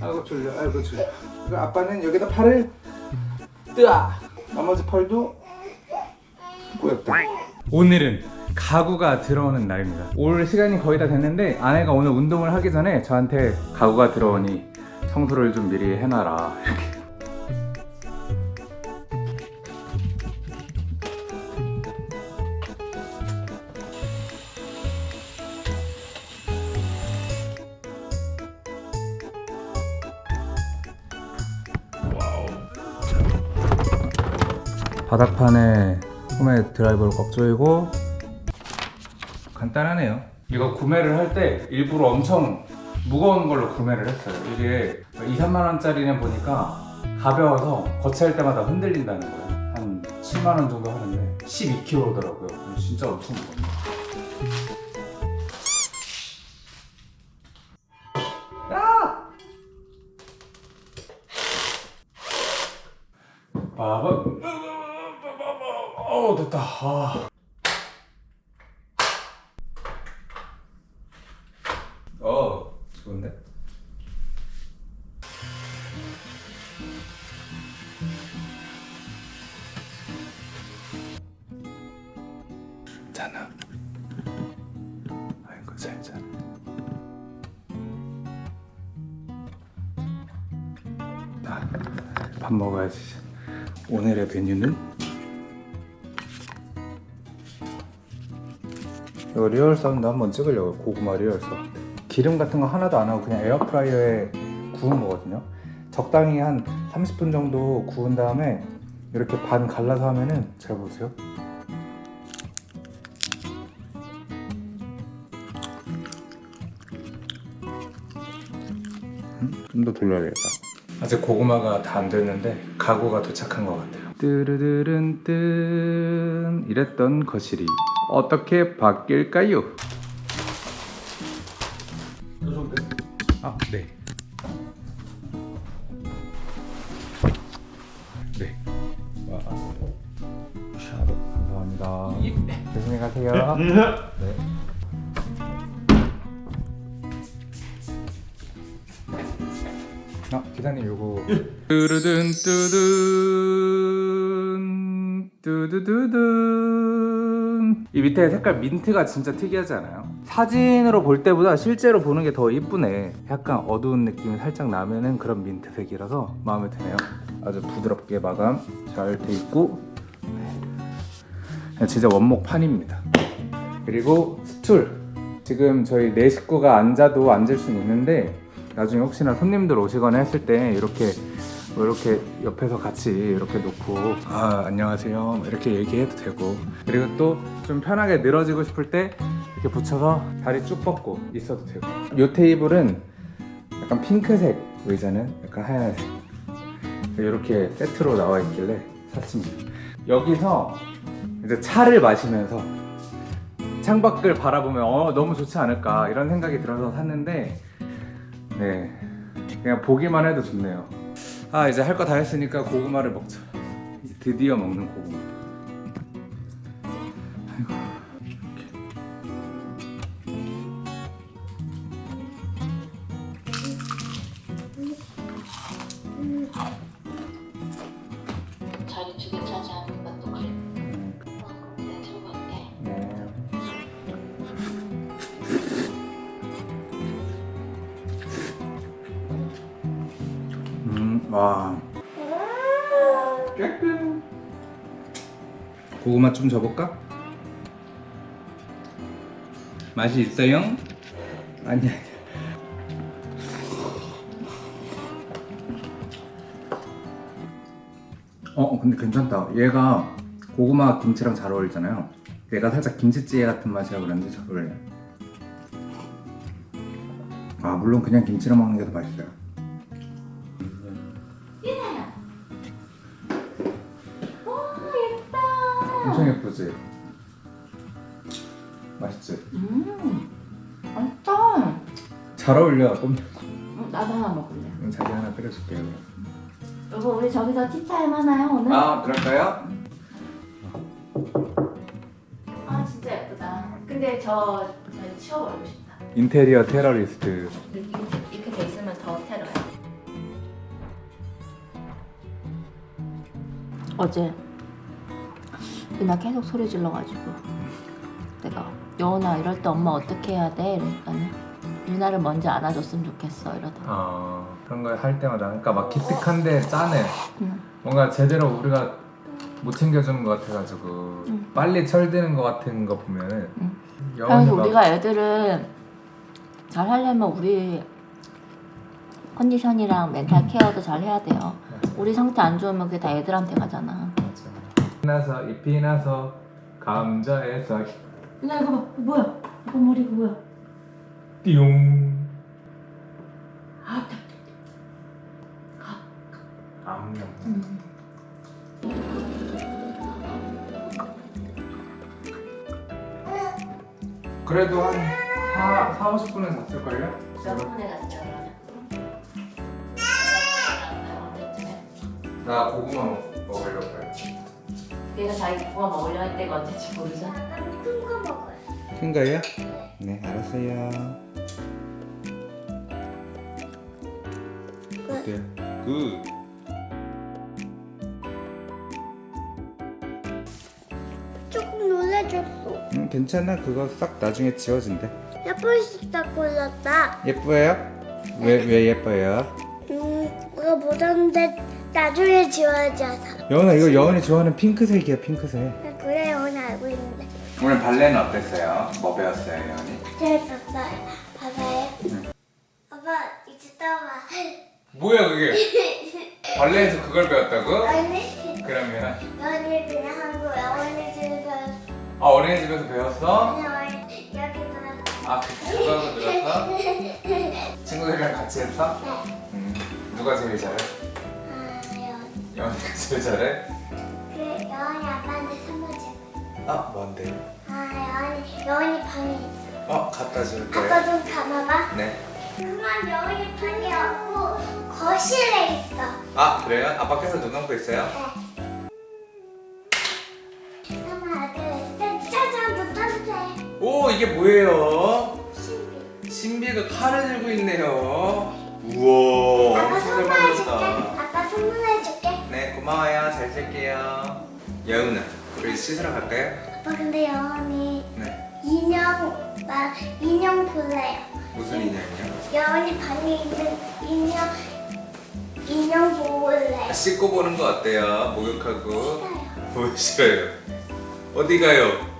아이고 졸려. 아이고 졸려. 아빠는 여기다 팔을 뜨아. 나머지 팔도 꼬였다 오늘은 가구가 들어오는 날입니다. 올 시간이 거의 다 됐는데 아내가 오늘 운동을 하기 전에 저한테 가구가 들어오니 청소를 좀 미리 해놔라. 이렇게 바닥판에 홈에 드라이버를 꽉 조이고 간단하네요. 이거 구매를 할 때 일부러 엄청 무거운 걸로 구매를 했어요. 이게 2, 3만원짜리는 보니까 가벼워서 거치할 때마다 흔들린다는 거예요. 한 7만원 정도 하는데 12kg더라고요. 진짜 엄청 무겁네요. 빠바 어 됐다. 아. 어 좋은데? 자나 아이고 잘 자네 아, 밥 먹어야지. 오늘의 메뉴는 이거 real sound 한번 찍으려고 고구마 real sound 기름 같은 거 하나도 안 하고 그냥 에어프라이어에 구운 거거든요. 적당히 한 30분 정도 구운 다음에 이렇게 반 갈라서 하면은 잘 보세요. 좀더 돌려야 겠다. 아직 고구마가 다 안 됐는데 가구가 도착한 것 같아요 뜨르르른 뜬 이랬던 거실이 어떻게 바뀔까요? 아, 네. 네. 와. 감사합니다. 조심히 가세요. 네. 아, 기사님 요거 뚜르든 뚜든 뚜두두든 이 밑에 색깔 민트가 진짜 특이하지 않아요? 사진으로 볼 때보다 실제로 보는 게 더 이쁘네. 약간 어두운 느낌이 살짝 나면은 그런 민트색이라서 마음에 드네요. 아주 부드럽게 마감 잘 돼 있고 네. 진짜 원목판입니다. 그리고 스툴. 지금 저희 네 식구가 앉아도 앉을 수는 있는데 나중에 혹시나 손님들 오시거나 했을 때 이렇게 뭐 이렇게 옆에서 같이 이렇게 놓고 아 안녕하세요 이렇게 얘기해도 되고. 그리고 또 좀 편하게 늘어지고 싶을 때 이렇게 붙여서 다리 쭉 뻗고 있어도 되고. 이 테이블은 약간 핑크색 의자는 약간 하얀색. 이렇게 세트로 나와 있길래 샀습니다. 여기서 이제 차를 마시면서 창밖을 바라보면 어, 너무 좋지 않을까 이런 생각이 들어서 샀는데 네 그냥 보기만 해도 좋네요 아 이제 할 거 다 했으니까 고구마를 먹자 이제 드디어 먹는 고구마 아이고 이렇게. 와. 깨끗. 고구마 좀 줘볼까? 맛이 있어요? 아니야. 어, 근데 괜찮다. 얘가 고구마 김치랑 잘 어울리잖아요. 얘가 살짝 김치찌개 같은 맛이라 그런지 잘 어울려요. 아, 물론 그냥 김치랑 먹는 게 더 맛있어요. 엄청 예쁘지? 맛있지? 음, 맛있다. 잘 어울려. 꼼 음, 나도 하나 먹을래. 그럼 자기 하나 끓여줄게요. 여보, 우리 저기서 티타임 하나요 오늘? 아, 그럴까요? 아, 진짜 예쁘다. 근데 저, 저 치워버리고 싶다. 인테리어 테러리스트. 어제 그날 계속 소리 질러가지고 내가 여운아 이럴 때 엄마 어떻게 해야 돼? 이랬더니 유나를 먼저 안아줬으면 좋겠어 이러더라 어, 그런 거할 때마다 그러니까 막 기특한데 짠해. 응. 뭔가 제대로 우리가 못 챙겨주는 것 같아가지고 응. 빨리 철드는 것 같은 거 보면은 응. 그래서 막 우리가 애들을 잘 하려면 우리 컨디션이랑 멘탈 케어도 잘 해야 돼요. 우리 상태 안 좋으면 그게 다 애들한테 가잖아. 나서 잎이 나서 감자에서 유나 이거 봐. 이거 뭐야? 이거 머리 이거 뭐야? 띠용. 아, 암염 음. 그래도 한 4, 4 50분은 잤을걸요? 몇 분에 갔죠 나 고구마 먹- 먹으려고요 얘가 자기 고구마 먹으려 할 때가 언제지 모르잖아 큰거 먹어요. 큰 거예요? 네 알았어요 어때요? Good 조금 놀래줬어. 응, 괜찮아 그거 싹 나중에 지워진대 예쁘게 딱 골랐다. 예뻐요? 왜, 왜 예뻐요? 음, 이거 못하는데 나중에 지워져서. 여은아 이거 여은이 좋아하는 핑크색이야 핑크색 그래, 오늘 알고 있는데. 오늘 발레는 어땠어요? 뭐 배웠어요 여은이? 잘 봤어요. 봐봐요. 아빠, 이제 떠봐. 뭐야 그게? 발레에서 그걸 배웠다고? 아니, 그러면 너는 그냥 한 거야. 오늘 집에서. 아 어린이집에서 배웠어? 그냥 여기서. 아 그거 하고 들었어? 친구들이랑 같이 했어? 네. 음, 누가 제일 잘해? 제일 잘해? 그 여원이 아빠한테 선물 줄 거야. 아 뭔데? 아, 여원이, 여원이 방에 있어. 어 갖다 줄게요 아빠 좀 감아봐. 네. 그만 여원이 방에 없고 거실에 있어. 아 그래요? 아빠께서 눈 감고 있어요? 하나, 둘, 셋, 짜잔, 붙었대. 오 이게 뭐예요? 신비. 신비가 칼을 들고 있네요 여은아 우리 씻으러 갈까요? 아빠 근데 여원이 네 인형, 막 인형 볼래요. 무슨 인형이요? 여원이 방에 있는 인형, 인형 볼래요. 씻고 보는 거 어때요? 목욕하고 싫어요. 뭐 싫어요? 어디 가요?